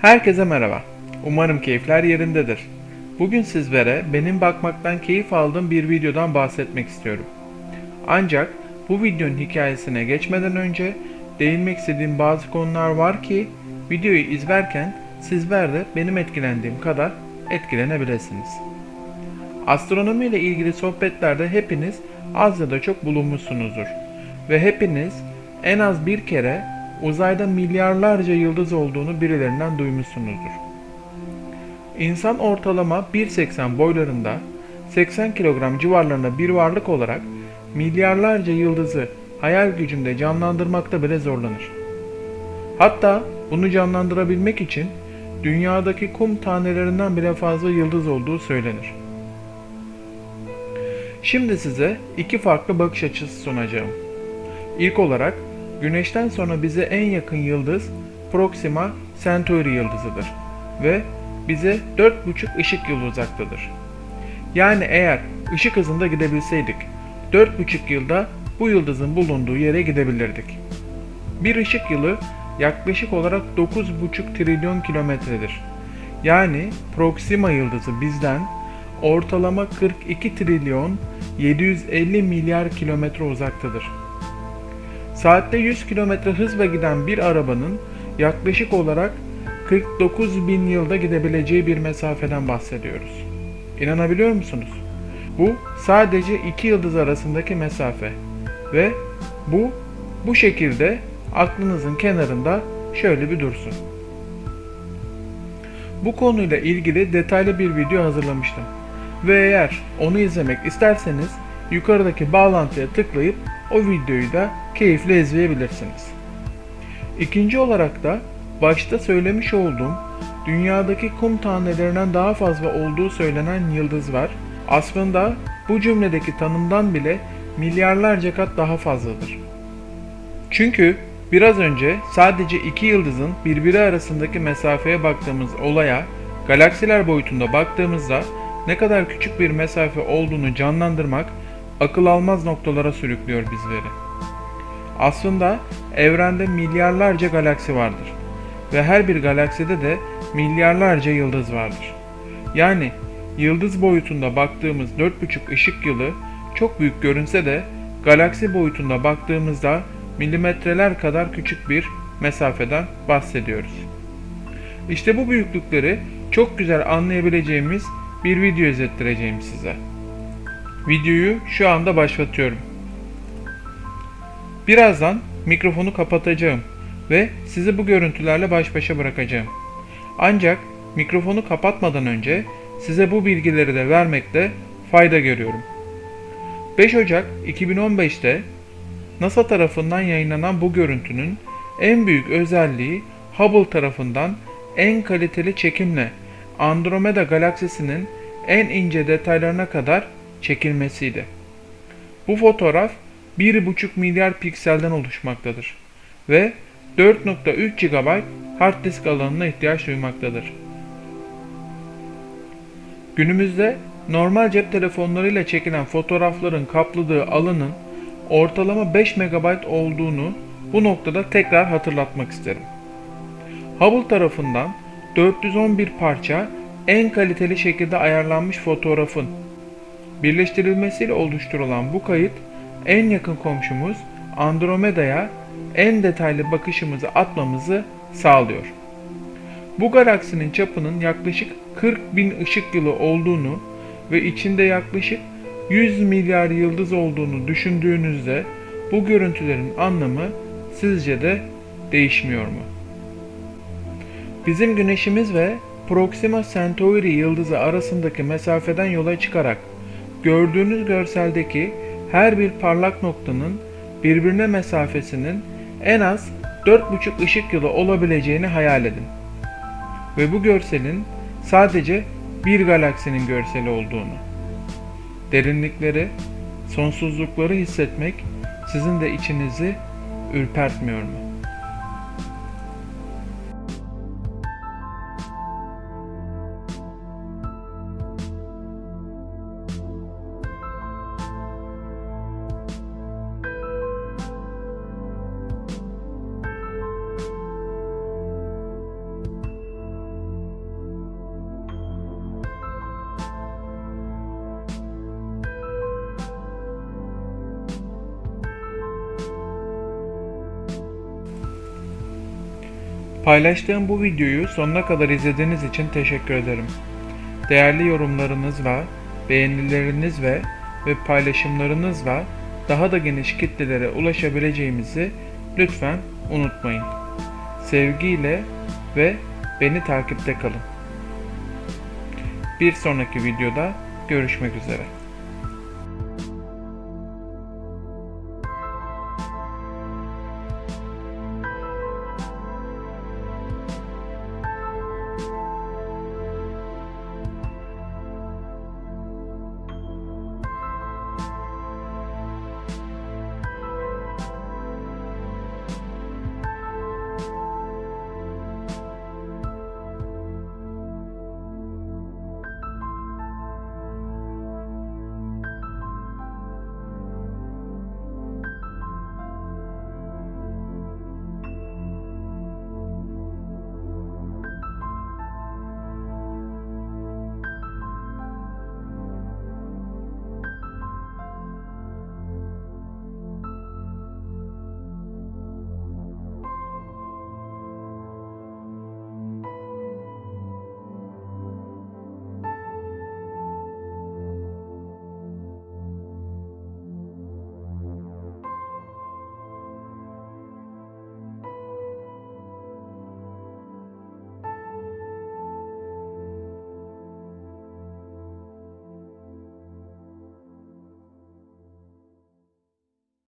Herkese merhaba. Umarım keyifler yerindedir. Bugün sizlere benim bakmaktan keyif aldığım bir videodan bahsetmek istiyorum. Ancak bu videonun hikayesine geçmeden önce değinmek istediğim bazı konular var ki videoyu izlerken sizler de benim etkilendiğim kadar etkilenebilirsiniz. Astronomi ile ilgili sohbetlerde hepiniz az ya da çok bulunmuşsunuzdur. Ve hepiniz en az bir kere uzayda milyarlarca yıldız olduğunu birilerinden duymuşsunuzdur. İnsan ortalama 1.80 boylarında 80 kilogram civarlarında bir varlık olarak milyarlarca yıldızı hayal gücünde canlandırmakta bile zorlanır. Hatta bunu canlandırabilmek için dünyadaki kum tanelerinden bile fazla yıldız olduğu söylenir. Şimdi size iki farklı bakış açısı sunacağım. İlk olarak Güneşten sonra bize en yakın yıldız Proxima Centauri yıldızıdır ve bize 4,5 ışık yılı uzaktadır. Yani eğer ışık hızında gidebilseydik 4,5 yılda bu yıldızın bulunduğu yere gidebilirdik. Bir ışık yılı yaklaşık olarak 9,5 trilyon kilometredir. Yani Proxima yıldızı bizden ortalama 42 trilyon 750 milyar kilometre uzaktadır. Saatte 100 km hızla giden bir arabanın yaklaşık olarak 49 bin yılda gidebileceği bir mesafeden bahsediyoruz. İnanabiliyor musunuz? Bu sadece iki yıldız arasındaki mesafe ve bu bu şekilde aklınızın kenarında şöyle bir dursun. Bu konuyla ilgili detaylı bir video hazırlamıştım. Ve eğer onu izlemek isterseniz yukarıdaki bağlantıya tıklayıp o videoyu da keyifle izleyebilirsiniz. İkinci olarak da başta söylemiş olduğum dünyadaki kum tanelerinden daha fazla olduğu söylenen yıldız var. Aslında bu cümledeki tanımdan bile milyarlarca kat daha fazladır. Çünkü biraz önce sadece iki yıldızın birbiri arasındaki mesafeye baktığımız olaya galaksiler boyutunda baktığımızda ne kadar küçük bir mesafe olduğunu canlandırmak akıl almaz noktalara sürüklüyor bizleri. Aslında evrende milyarlarca galaksi vardır ve her bir galakside de milyarlarca yıldız vardır. Yani yıldız boyutunda baktığımız 4,5 ışık yılı çok büyük görünse de galaksi boyutunda baktığımızda milimetreler kadar küçük bir mesafeden bahsediyoruz. İşte bu büyüklükleri çok güzel anlayabileceğimiz bir video izlettireceğim size. Videoyu şu anda başlatıyorum. Birazdan mikrofonu kapatacağım ve sizi bu görüntülerle baş başa bırakacağım. Ancak mikrofonu kapatmadan önce size bu bilgileri de vermekte fayda görüyorum. 5 Ocak 2015'te NASA tarafından yayınlanan bu görüntünün en büyük özelliği Hubble tarafından en kaliteli çekimle Andromeda galaksisinin en ince detaylarına kadar çekilmesiydi. Bu fotoğraf 1,5 milyar pikselden oluşmaktadır ve 4.3 GB hard disk alanına ihtiyaç duymaktadır. Günümüzde normal cep telefonlarıyla çekilen fotoğrafların kapladığı alanın ortalama 5 MB olduğunu bu noktada tekrar hatırlatmak isterim. Hubble tarafından 411 parça en kaliteli şekilde ayarlanmış fotoğrafın birleştirilmesiyle oluşturulan bu kayıt en yakın komşumuz Andromeda'ya en detaylı bakışımızı atmamızı sağlıyor. Bu galaksinin çapının yaklaşık 40 bin ışık yılı olduğunu ve içinde yaklaşık 100 milyar yıldız olduğunu düşündüğünüzde bu görüntülerin anlamı sizce de değişmiyor mu? Bizim güneşimiz ve Proxima Centauri yıldızı arasındaki mesafeden yola çıkarak gördüğünüz görseldeki her bir parlak noktanın birbirine mesafesinin en az 4,5 ışık yılı olabileceğini hayal edin. Ve bu görselin sadece bir galaksinin görseli olduğunu. Derinlikleri, sonsuzlukları hissetmek sizin de içinizi ürpertmiyor mu? Paylaştığım bu videoyu sonuna kadar izlediğiniz için teşekkür ederim. Değerli yorumlarınızla, beğenilerinizle ve paylaşımlarınızla daha da geniş kitlelere ulaşabileceğimizi lütfen unutmayın. Sevgiyle ve beni takipte kalın. Bir sonraki videoda görüşmek üzere.